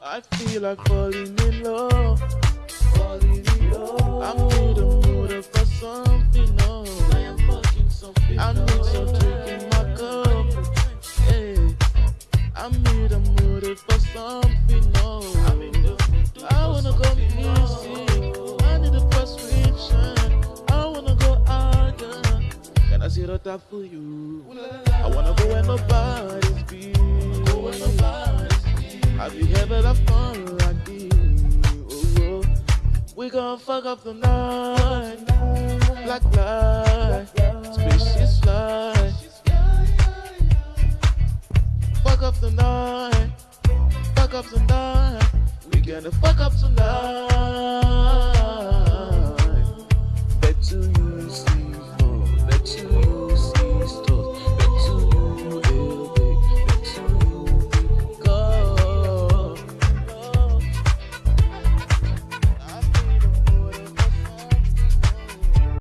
I feel like falling in love. Falling in love. I'm in the mood for something, no. I am fucking something. I need some drink in my cup. Hey, I'm in the mood for something, no. I'm in the mood I wanna go missing. I need a prescription. I wanna go higher. Can I see the top for you? I wanna go where nobody's We gon' fuck up the night. Black light, species fly. Fuck up the night. Fuck up the night. We gonna fuck up tonight.